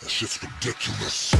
That shit's ridiculous.